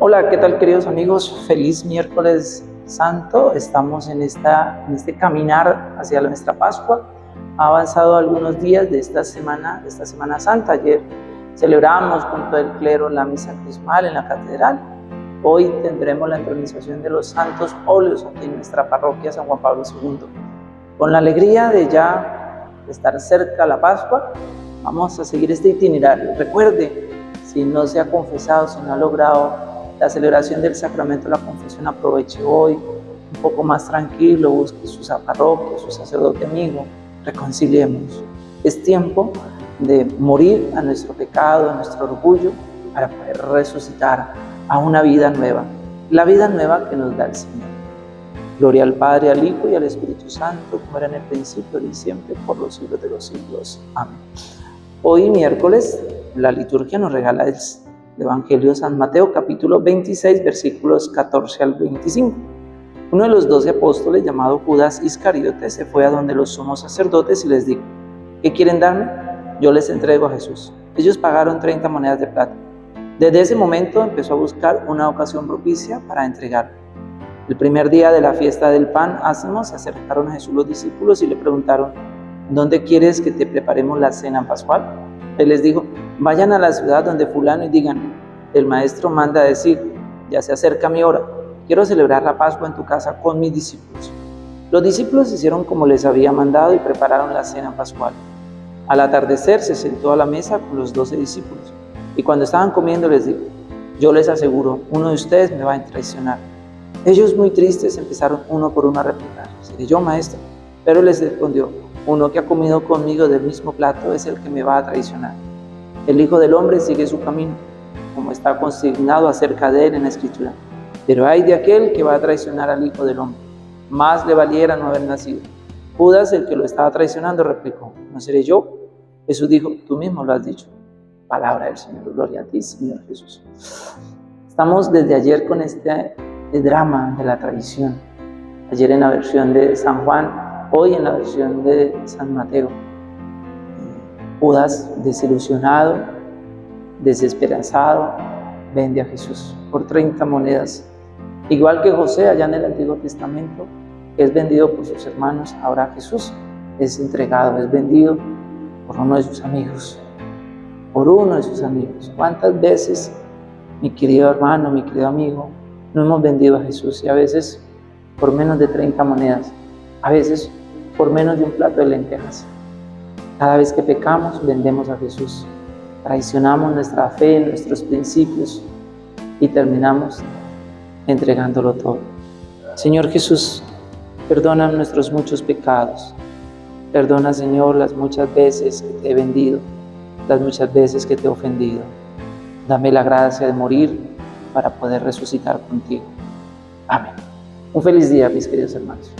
Hola, ¿qué tal queridos amigos? Feliz miércoles santo. Estamos en, esta, en este caminar hacia nuestra Pascua. Ha avanzado algunos días de esta semana, de esta Semana Santa. Ayer celebramos junto al clero la misa crismal en la catedral. Hoy tendremos la entronización de los santos óleos aquí en nuestra parroquia San Juan Pablo II. Con la alegría de ya estar cerca a la Pascua, vamos a seguir este itinerario. Recuerde, si no se ha confesado, si no ha logrado la celebración del sacramento de la confesión, aproveche hoy un poco más tranquilo, busque su parroquia, su sacerdote amigo, reconciliemos. Es tiempo de morir a nuestro pecado, a nuestro orgullo, para poder resucitar a una vida nueva, la vida nueva que nos da el Señor. Gloria al Padre, al Hijo y al Espíritu Santo, como era en el principio y siempre, por los siglos de los siglos. Amén. Hoy, miércoles, la liturgia nos regala el Evangelio de San Mateo, capítulo 26, versículos 14 al 25. Uno de los doce apóstoles, llamado Judas Iscariote, se fue a donde los sumos sacerdotes y les dijo, ¿qué quieren darme? Yo les entrego a Jesús. Ellos pagaron 30 monedas de plata. Desde ese momento empezó a buscar una ocasión propicia para entregarlo. El primer día de la fiesta del pan ácimo se acercaron a Jesús los discípulos y le preguntaron, ¿dónde quieres que te preparemos la cena pascual? Él les dijo, vayan a la ciudad donde fulano y digan, el maestro manda decir, ya se acerca mi hora, quiero celebrar la Pascua en tu casa con mis discípulos. Los discípulos hicieron como les había mandado y prepararon la cena pascual. Al atardecer se sentó a la mesa con los doce discípulos y cuando estaban comiendo les dijo, yo les aseguro, uno de ustedes me va a traicionar. Ellos muy tristes empezaron uno por uno a replicar, ¿seré yo maestro? Pero les respondió, uno que ha comido conmigo del mismo plato es el que me va a traicionar. El Hijo del Hombre sigue su camino, como está consignado acerca de él en la Escritura. Pero hay de aquel que va a traicionar al Hijo del Hombre. Más le valiera no haber nacido. Judas, el que lo estaba traicionando, replicó, ¿no seré yo? Jesús dijo, tú mismo lo has dicho. Palabra del Señor, gloria a ti, Señor Jesús. Estamos desde ayer con este drama de la traición. Ayer en la versión de San Juan, hoy en la versión de San Mateo. Judas, desilusionado, desesperanzado, vende a Jesús por 30 monedas. Igual que José allá en el Antiguo Testamento, es vendido por sus hermanos, ahora Jesús es entregado, es vendido por uno de sus amigos, por uno de sus amigos. ¿Cuántas veces, mi querido hermano, mi querido amigo, no hemos vendido a Jesús y a veces por menos de 30 monedas, a veces por menos de un plato de lentejas? Cada vez que pecamos, vendemos a Jesús, traicionamos nuestra fe, nuestros principios y terminamos entregándolo todo. Señor Jesús, perdona nuestros muchos pecados. Perdona, Señor, las muchas veces que te he vendido, las muchas veces que te he ofendido. Dame la gracia de morir para poder resucitar contigo. Amén. Un feliz día, mis queridos hermanos.